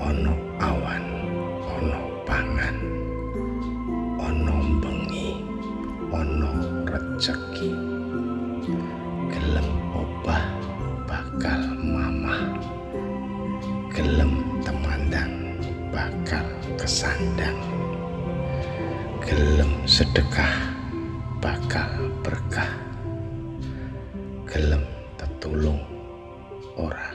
ana awan ana pangan ana bengi ana rezeki gelem obah bakal mamah. Gelem temandang bakal kesandang. Gelem sedekah bakal berkah. Gelem tetulung ora